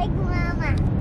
Like Mama.